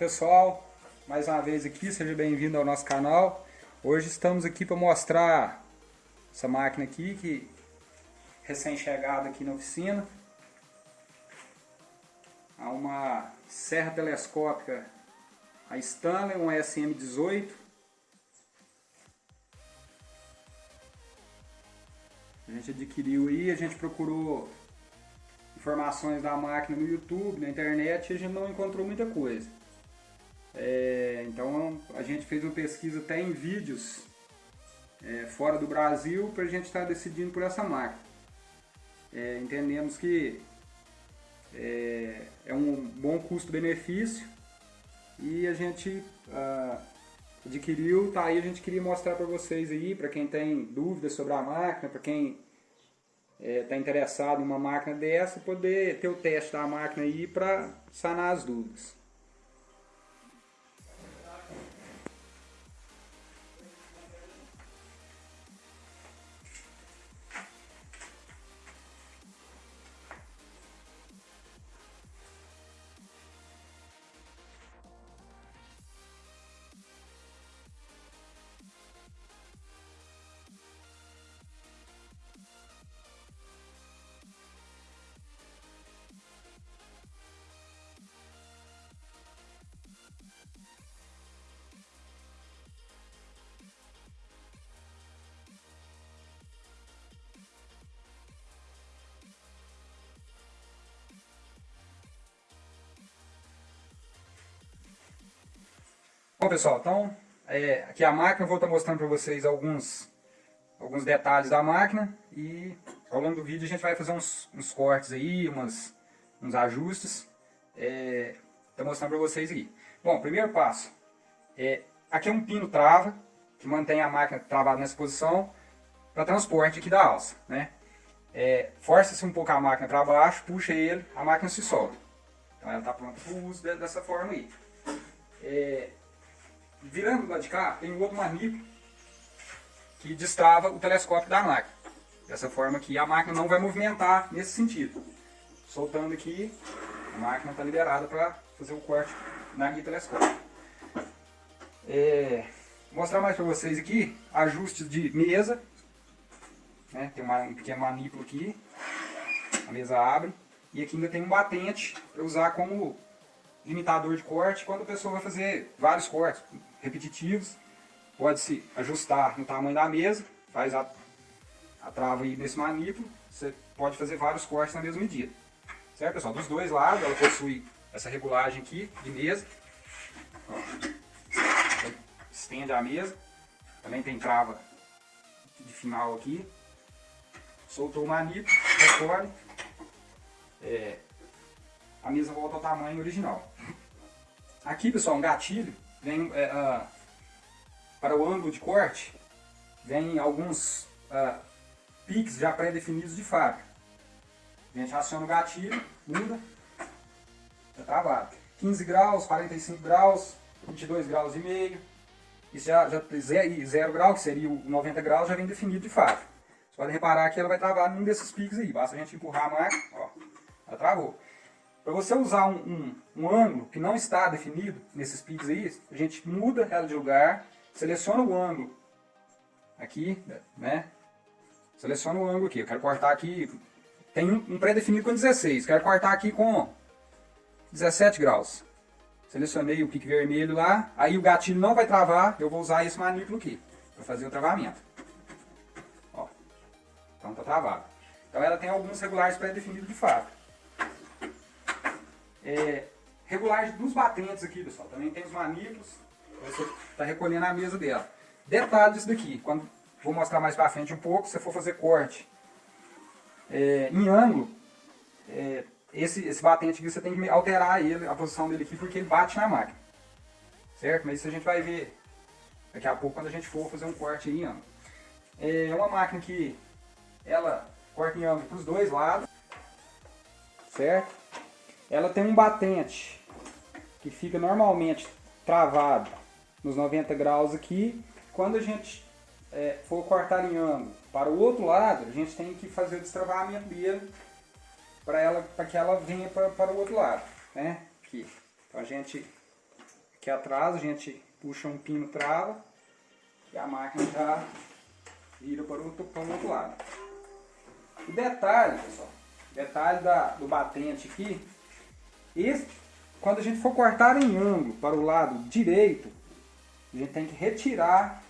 pessoal, mais uma vez aqui, seja bem-vindo ao nosso canal. Hoje estamos aqui para mostrar essa máquina aqui, que recém-chegada aqui na oficina. Há uma serra telescópica, a Stanley, um SM18. A gente adquiriu aí, a gente procurou informações da máquina no YouTube, na internet, e a gente não encontrou muita coisa. É, então a gente fez uma pesquisa até em vídeos é, fora do Brasil para a gente estar tá decidindo por essa máquina. É, entendemos que é, é um bom custo-benefício e a gente ah, adquiriu, tá aí a gente queria mostrar para vocês aí, para quem tem dúvidas sobre a máquina, para quem está é, interessado em uma máquina dessa, poder ter o teste da máquina aí para sanar as dúvidas. Bom pessoal, então é, aqui a máquina, vou estar mostrando para vocês alguns, alguns detalhes da máquina e ao longo do vídeo a gente vai fazer uns, uns cortes aí, umas, uns ajustes, é, estou mostrando para vocês aqui. Bom, primeiro passo, é, aqui é um pino trava, que mantém a máquina travada nessa posição para transporte aqui da alça, né? É, Força-se um pouco a máquina para baixo, puxa ele, a máquina se solta. Então ela está pronta para o uso dessa forma aí. É, virando do lado de cá, tem um outro manípulo que destrava o telescópio da máquina. Dessa forma que a máquina não vai movimentar nesse sentido. Soltando aqui, a máquina está liberada para fazer o corte na guia telescópio. É, mostrar mais para vocês aqui, ajustes de mesa. Né, tem uma, um pequeno manípulo aqui, a mesa abre. E aqui ainda tem um batente para usar como limitador de corte quando a pessoa vai fazer vários cortes repetitivos. Pode-se ajustar no tamanho da mesa, faz a, a trava aí nesse manípulo, você pode fazer vários cortes na mesma medida. Certo, pessoal? Dos dois lados, ela possui essa regulagem aqui de mesa. Ó, estende a mesa. Também tem trava de final aqui. Soltou o manípulo, recolhe. É, a mesa volta ao tamanho original. Aqui, pessoal, um gatilho vem é, uh, para o ângulo de corte, vem alguns uh, piques já pré-definidos de fábrica. A gente aciona o gatilho, muda, está travado. 15 graus, 45 graus, 22 graus e meio. Isso já, já 0 grau, que seria o 90 graus, já vem definido de fábrica. Você pode reparar que ela vai travar num desses piques aí. Basta a gente empurrar a máquina, ó, ela travou. Para você usar um, um, um, ângulo que não está definido nesses piques aí, a gente muda ela de lugar, seleciona o ângulo aqui, né? Seleciona o ângulo aqui, eu quero cortar aqui, tem um, um pré-definido com 16, quero cortar aqui com 17 graus. Selecionei o pique vermelho lá, aí o gatilho não vai travar, eu vou usar esse manípulo aqui, para fazer o travamento. Ó, então tá travado. Então ela tem alguns regulares pré-definidos de fábrica. É, regulagem dos batentes aqui, pessoal. Também tem os manípulos. Você está recolhendo a mesa dela. Detalhe disso daqui. Quando vou mostrar mais para frente um pouco, se for fazer corte é, em ângulo, é, esse, esse batente aqui você tem que alterar ele, a posição dele aqui, porque ele bate na máquina. Certo? Mas isso a gente vai ver daqui a pouco quando a gente for fazer um corte em ângulo. É uma máquina que ela corta em ângulo para os dois lados. Certo? Ela tem um batente que fica normalmente travado nos 90 graus aqui. Quando a gente é, for cortar em ângulo para o outro lado, a gente tem que fazer o destravamento dele para ela, para que ela venha para, para o outro lado, né? Aqui. Então a gente aqui atrás, a gente puxa um pino trava e a máquina já vira para o outro, para o outro lado. O detalhe, pessoal, detalhe da, do batente aqui, esse, quando a gente for cortar em ângulo para o lado direito, a gente tem que retirar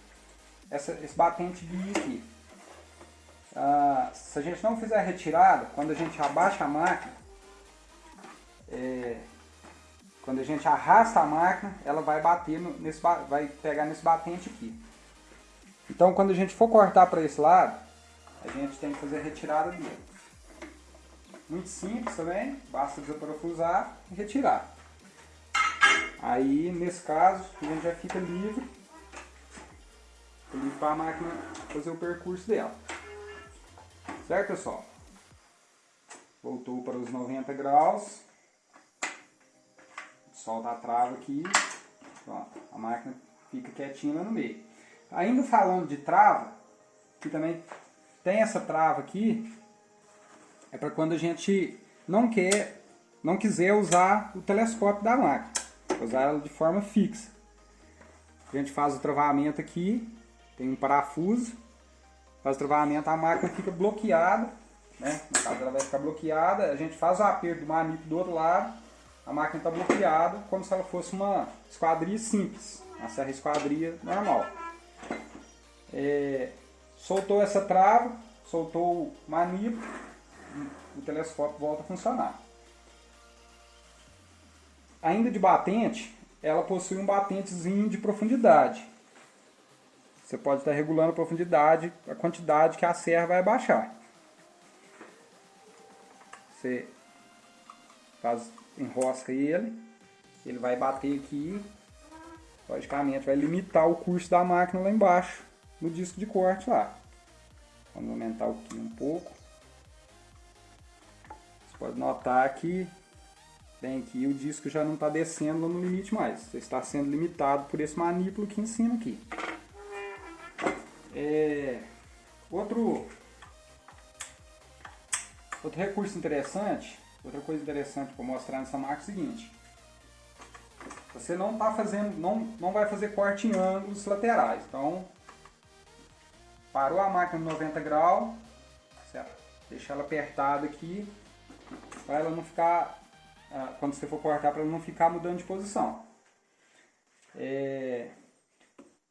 essa, esse batente de aqui. Ah, se a gente não fizer a retirada, quando a gente abaixa a máquina, é, quando a gente arrasta a máquina, ela vai bater no, nesse, vai pegar nesse batente aqui. Então quando a gente for cortar para esse lado, a gente tem que fazer a retirada dele. Muito simples também, basta desaparafusar e retirar. Aí nesse caso a gente já fica livre, para a máquina fazer o percurso dela. Certo pessoal? Voltou para os 90 graus. Solta a trava aqui. Pronto, a máquina fica quietinha lá no meio. Ainda falando de trava, que também tem essa trava aqui, é para quando a gente não quer, não quiser usar o telescópio da máquina, usar ela de forma fixa. A gente faz o travamento aqui, tem um parafuso, faz o travamento, a máquina fica bloqueada, né? No caso ela vai ficar bloqueada, a gente faz o aperto do manip do outro lado, a máquina está bloqueada como se ela fosse uma esquadria simples, uma serra esquadria normal. É, soltou essa trava, soltou o manipo, o telescópio volta a funcionar. Ainda de batente, ela possui um batentezinho de profundidade. Você pode estar regulando a profundidade, a quantidade que a serra vai baixar. Você faz, enrosca ele, ele vai bater aqui, logicamente vai limitar o curso da máquina lá embaixo no disco de corte lá. Vamos aumentar aqui um pouco. Pode notar que bem aqui o disco já não está descendo no limite mais. Você está sendo limitado por esse manípulo aqui em cima aqui. É, outro, outro recurso interessante, outra coisa interessante para mostrar nessa máquina é o seguinte. Você não está fazendo, não, não vai fazer corte em ângulos laterais. Então Parou a máquina no 90 graus, certo? deixa ela apertada aqui, para ela não ficar, ah, quando você for cortar, para ela não ficar mudando de posição. É...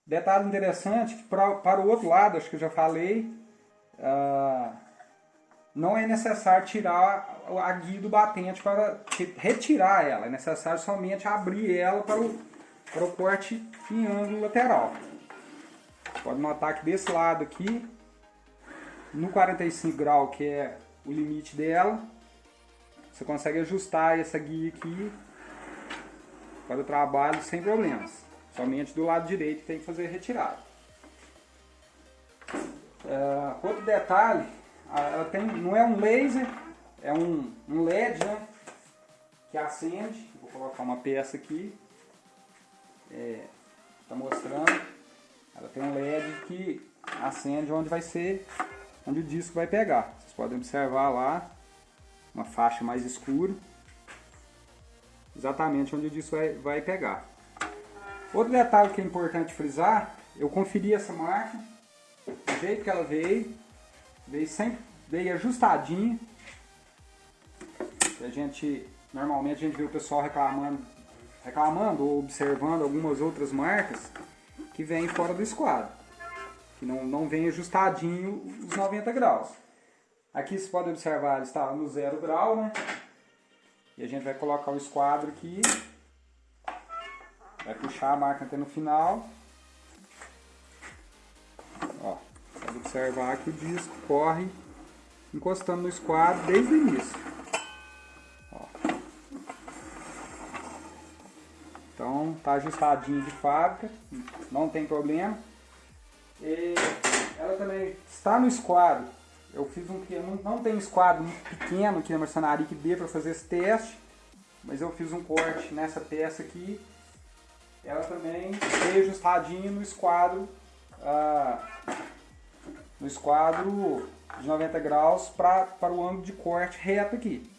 Detalhe interessante, que pra, para o outro lado, acho que eu já falei, ah, não é necessário tirar a guia do batente para retirar ela, é necessário somente abrir ela para o, para o corte em ângulo lateral. Pode notar que desse lado aqui, no 45 graus, que é o limite dela, você consegue ajustar essa guia aqui para o trabalho sem problemas. Somente do lado direito tem que fazer retirada. Uh, outro detalhe, ela tem, não é um laser, é um, um LED né, que acende. Vou colocar uma peça aqui. Está é, tá mostrando. Ela tem um LED que acende onde vai ser, onde o disco vai pegar. Vocês podem observar lá, uma faixa mais escura, exatamente onde o disco vai, vai pegar. Outro detalhe que é importante frisar, eu conferi essa máquina, do jeito que ela veio, veio sempre veio ajustadinha. A gente, normalmente a gente vê o pessoal reclamando, reclamando ou observando algumas outras marcas que vem fora do esquadro, que não, não vem ajustadinho os 90 graus. Aqui você pode observar, ele está no zero grau, né? E a gente vai colocar o esquadro aqui, vai puxar a máquina até no final. Ó, pode observar que o disco corre encostando no esquadro desde o início. Então tá ajustadinho de fábrica, não tem problema. E ela também está no esquadro. Eu fiz um que não, não tem esquadro muito pequeno aqui na marcenaria que dê para fazer esse teste, mas eu fiz um corte nessa peça aqui. Ela também veio ajustadinho no esquadro, ah, no esquadro de 90 graus para o ângulo de corte reto aqui.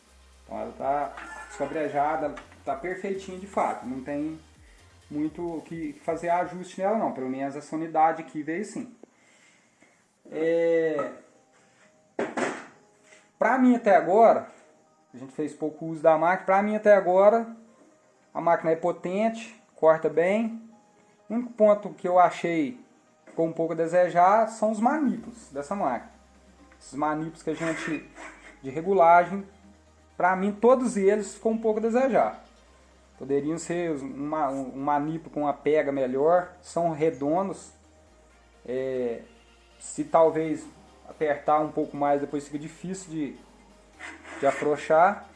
Então ela está esquadrejada, tá perfeitinho de fato, não tem muito que fazer ajuste nela não, pelo menos essa unidade aqui veio sim. É... Para mim até agora, a gente fez pouco uso da máquina, para mim até agora a máquina é potente, corta bem. O único ponto que eu achei ficou um pouco a desejar são os manípulos dessa máquina. Esses manípulos que a gente de regulagem, para mim todos eles ficou um pouco a desejar. Poderiam ser uma, um manípulo com uma pega melhor, são redondos. É, se talvez apertar um pouco mais, depois fica difícil de, de afrouxar.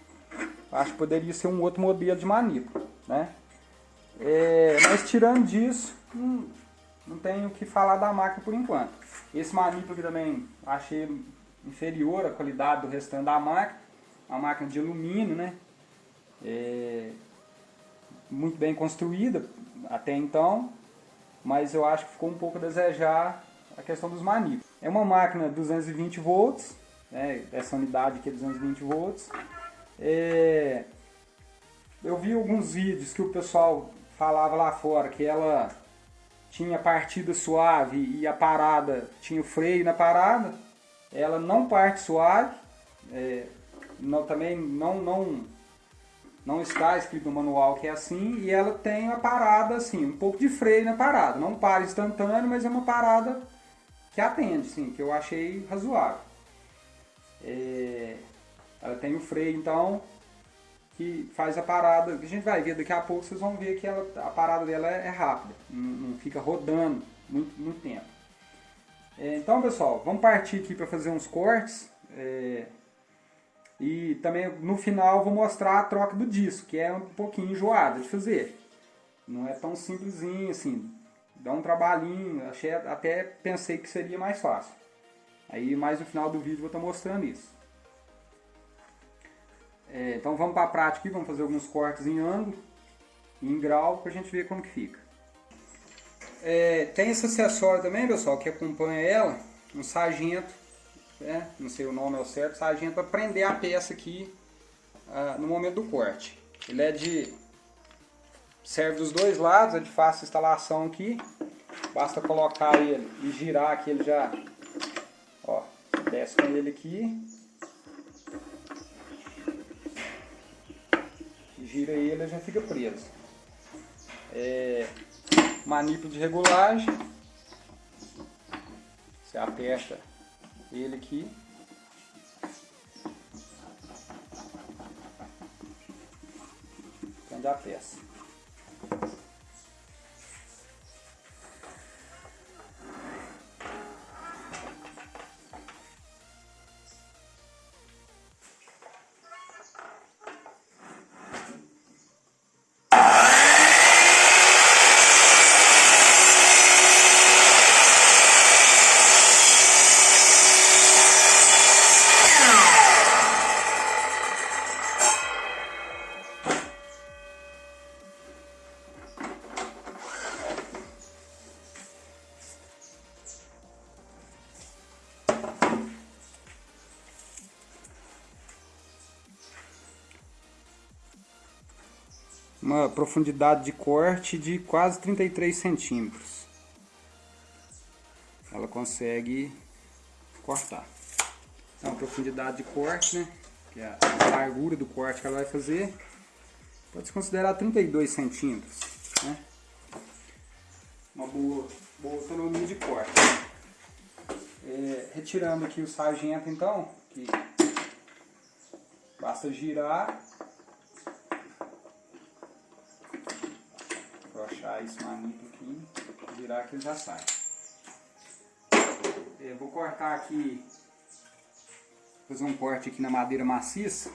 Acho que poderia ser um outro modelo de manípulo, né? É, mas tirando disso, não, não tenho o que falar da máquina por enquanto. Esse manípulo aqui também achei inferior à qualidade do restante da máquina. Uma máquina de alumínio, né? É, muito bem construída até então, mas eu acho que ficou um pouco a desejar a questão dos manípulos. É uma máquina 220 volts, né, essa unidade aqui é 220 volts. É, eu vi alguns vídeos que o pessoal falava lá fora que ela tinha partida suave e a parada tinha o freio na parada. Ela não parte suave, é, não, também não, não não está escrito no manual que é assim, e ela tem uma parada assim, um pouco de freio na parada. Não para instantâneo, mas é uma parada que atende, sim, que eu achei razoável. É, ela tem o freio, então, que faz a parada, a gente vai ver daqui a pouco, vocês vão ver que ela, a parada dela é, é rápida, não, não, fica rodando muito, muito tempo. É, então, pessoal, vamos partir aqui para fazer uns cortes. É, e também no final vou mostrar a troca do disco, que é um pouquinho enjoada de fazer. Não é tão simplesinho assim, dá um trabalhinho, achei, até pensei que seria mais fácil. Aí mais no final do vídeo vou estar mostrando isso. É, então vamos para a prática aqui, vamos fazer alguns cortes em ângulo, em grau, para a gente ver como que fica. É, tem esse acessório também, pessoal, que acompanha ela, um sargento né? não sei o nome ao certo, sargento para prender a peça aqui ah, no momento do corte. Ele é de... serve dos dois lados, é de fácil instalação aqui. Basta colocar ele e girar que ele já... Ó, desce com ele aqui. Gira ele já fica preso. É, manípulo de regulagem. Você aperta ele aqui. Uma profundidade de corte de quase 33 centímetros. Ela consegue cortar. Então, a profundidade de corte, né? Que é a largura do corte que ela vai fazer, pode se considerar 32 centímetros, né? Uma boa, boa autonomia de corte. É, retirando aqui o sargento, então, que basta girar puxar esse manito aqui, virar que ele já sai. Eu é, vou cortar aqui, fazer um corte aqui na madeira maciça.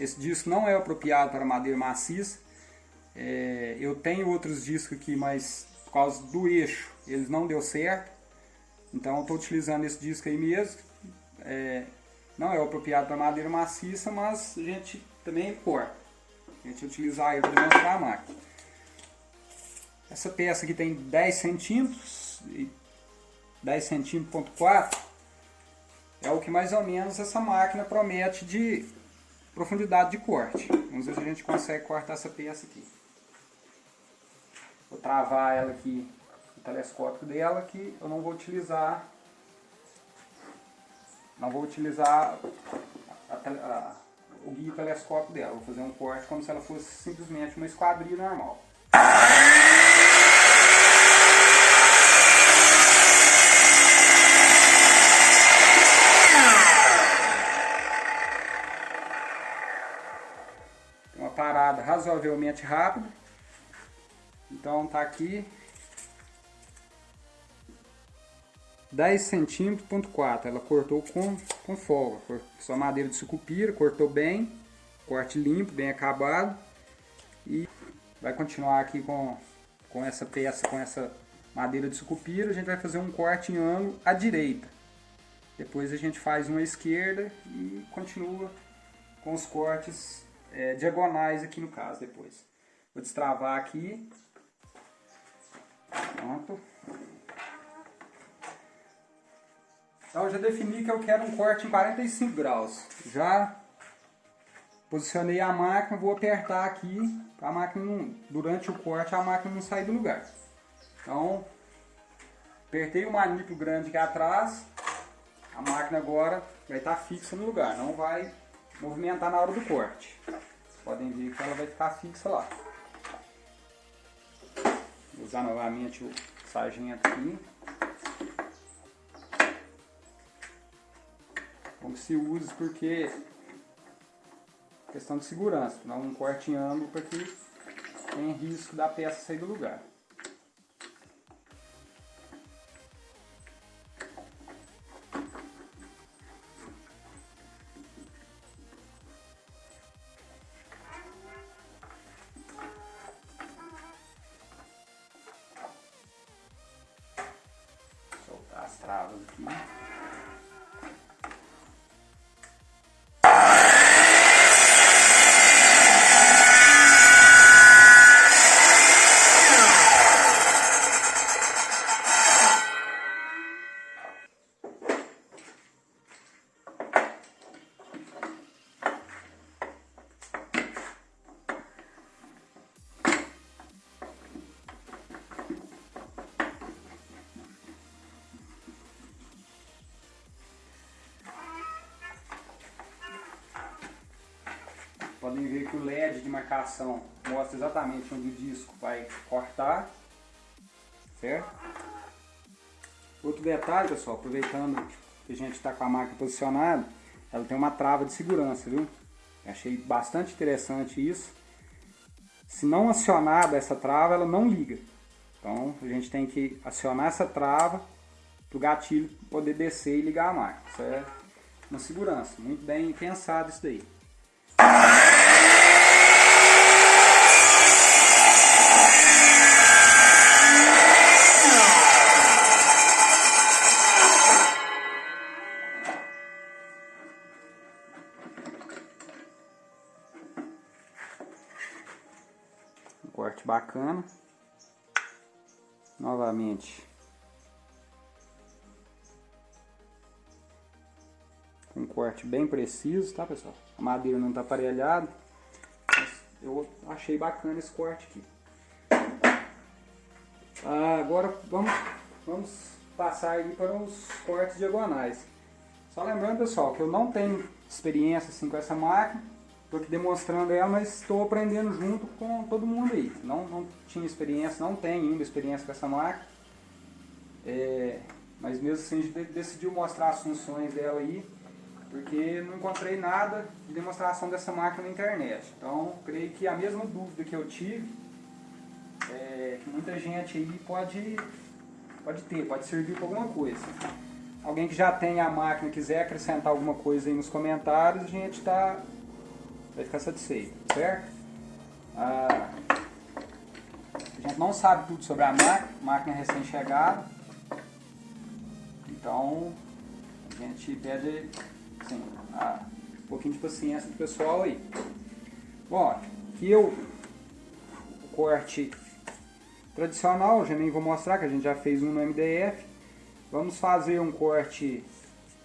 Esse disco não é apropriado para madeira maciça. É, eu tenho outros discos aqui, mas por causa do eixo, eles não deu certo. Então eu estou utilizando esse disco aí mesmo. É, não é apropriado para madeira maciça, mas a gente também corta. A gente utilizar ele para demonstrar a máquina. Essa peça aqui tem 10 centímetros, 10 centímetros ponto 4, é o que mais ou menos essa máquina promete de profundidade de corte. Vamos ver se a gente consegue cortar essa peça aqui. vou travar ela aqui, o telescópio dela, que eu não vou utilizar, não vou utilizar a, a, o guia telescópio dela, vou fazer um corte como se ela fosse simplesmente uma esquadrilha normal. Uma parada razoavelmente rápida. Então tá aqui 10 centímetros, ponto 4. Ela cortou com, com folga. Só madeira de sucupira, cortou bem. Corte limpo, bem acabado. E vai continuar aqui com, com essa peça, com essa madeira de sucupira. A gente vai fazer um corte em ângulo à direita. Depois a gente faz uma à esquerda e continua com os cortes é, diagonais aqui no caso depois. Vou destravar aqui. Pronto. Então já defini que eu quero um corte em 45 graus. Já posicionei a máquina, vou apertar aqui, a máquina não, durante o corte a máquina não sair do lugar. Então, apertei o maniplo grande aqui atrás, a máquina agora vai estar fixa no lugar, não vai movimentar na hora do corte. Podem ver que ela vai ficar fixa lá. Vou usar novamente o sargento aqui. Como se use porque questão de segurança, não um corte em ângulo porque tem risco da peça sair do lugar. Marcação mostra exatamente onde o disco vai cortar, certo? Outro detalhe, pessoal, aproveitando que a gente está com a máquina posicionada, ela tem uma trava de segurança, viu? achei bastante interessante isso. Se não acionada essa trava, ela não liga. Então a gente tem que acionar essa trava para o gatilho poder descer e ligar a máquina. Isso é uma segurança, muito bem pensado isso daí. Bacana. Novamente. Um corte bem preciso, tá pessoal? A madeira não está aparelhada. eu achei bacana esse corte aqui. Ah, agora vamos, vamos passar aí para os cortes diagonais. Só lembrando pessoal que eu não tenho experiência assim com essa máquina. Estou aqui demonstrando ela, mas estou aprendendo junto com todo mundo aí. Não, não tinha experiência, não tenho ainda experiência com essa máquina. É, mas mesmo assim a gente decidiu mostrar as funções dela aí porque não encontrei nada de demonstração dessa máquina na internet. Então, creio que a mesma dúvida que eu tive, é, que muita gente aí pode, pode ter, pode servir para alguma coisa. Alguém que já tem a máquina quiser acrescentar alguma coisa aí nos comentários, a gente tá, vai ficar satisfeito, certo? Ah, a gente não sabe tudo sobre a máquina, máquina recém-chegada, então a gente pede assim, ah, um pouquinho de paciência do pessoal aí. Bom, aqui eu o corte tradicional, já nem vou mostrar que a gente já fez um no MDF. Vamos fazer um corte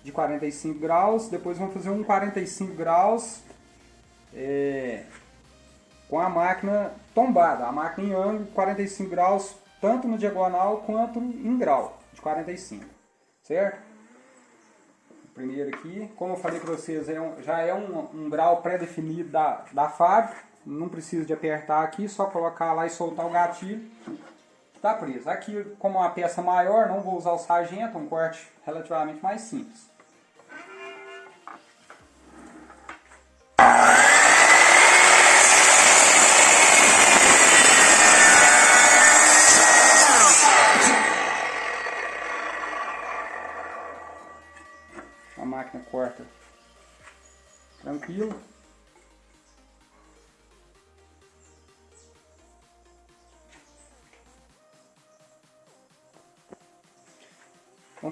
de 45 graus, depois vamos fazer um 45 graus é, com a máquina tombada, a máquina em ângulo de 45 graus, tanto no diagonal quanto em grau de 45, certo? Primeiro aqui, como eu falei para vocês, é um, já é um, um grau pré-definido da, da fábrica, não precisa de apertar aqui, só colocar lá e soltar o gatilho, está preso. Aqui, como uma peça maior, não vou usar o sargento, um corte relativamente mais simples.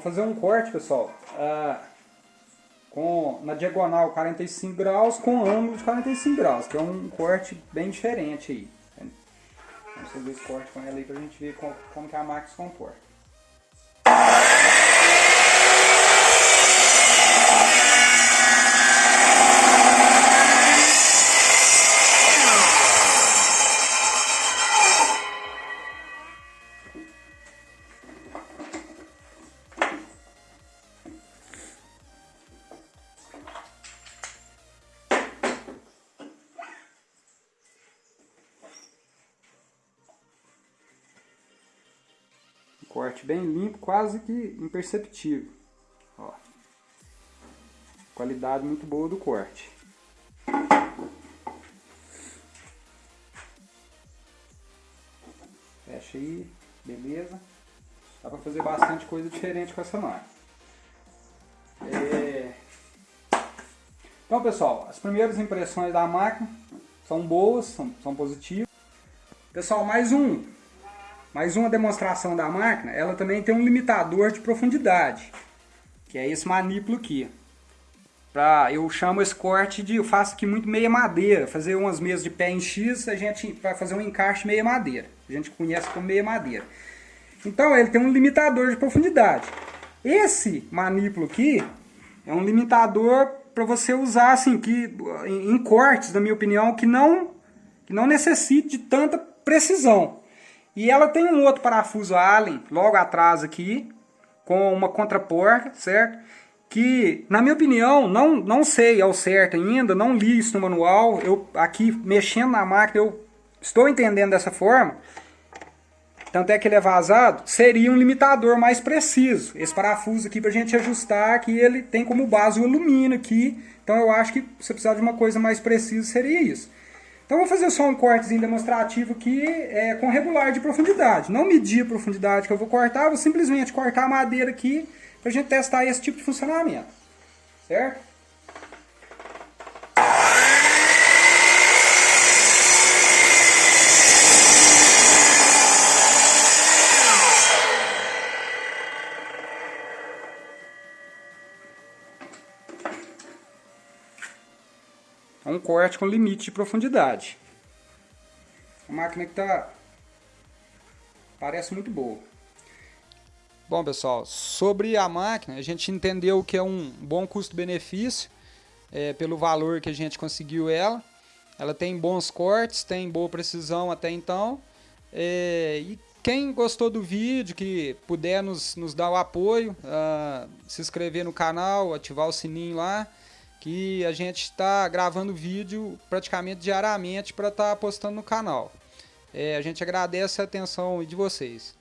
Fazer um corte, pessoal, ah, com, na diagonal 45 graus com ângulo de 45 graus, que é um corte bem diferente aí. Vamos fazer esse corte com ela aí para a gente ver como, como que a máquina se comporta. Quase que imperceptível. Ó. Qualidade muito boa do corte. Fecha aí, beleza. Dá pra fazer bastante coisa diferente com essa máquina. É... Então pessoal, as primeiras impressões da máquina são boas, são, são positivas. Pessoal, mais um mais uma demonstração da máquina, ela também tem um limitador de profundidade, que é esse manípulo aqui. Pra, eu chamo esse corte de, eu faço aqui muito meia madeira, fazer umas mesas de pé em X, a gente vai fazer um encaixe meia madeira. A gente conhece como meia madeira. Então ele tem um limitador de profundidade. Esse manípulo aqui é um limitador para você usar assim, que, em, em cortes, na minha opinião, que não, que não necessite de tanta precisão. E ela tem um outro parafuso Allen logo atrás aqui, com uma contraporta, certo? Que, na minha opinião, não, não sei ao certo ainda, não li isso no manual. Eu aqui, mexendo na máquina, eu estou entendendo dessa forma. Tanto é que ele é vazado, seria um limitador mais preciso. Esse parafuso aqui para a gente ajustar, que ele tem como base o alumínio aqui. Então eu acho que se precisar de uma coisa mais precisa, seria isso. Então vou fazer só um cortezinho demonstrativo aqui é, com regular de profundidade. Não medir a profundidade que eu vou cortar, vou simplesmente cortar a madeira aqui para a gente testar esse tipo de funcionamento. Certo? É um corte com limite de profundidade. A máquina que está parece muito boa. Bom pessoal, sobre a máquina, a gente entendeu que é um bom custo-benefício é, pelo valor que a gente conseguiu ela. Ela tem bons cortes, tem boa precisão até então. É, e quem gostou do vídeo, que puder nos, nos dar o apoio, uh, se inscrever no canal, ativar o sininho lá, que a gente está gravando vídeo praticamente diariamente para estar tá postando no canal. É, a gente agradece a atenção de vocês.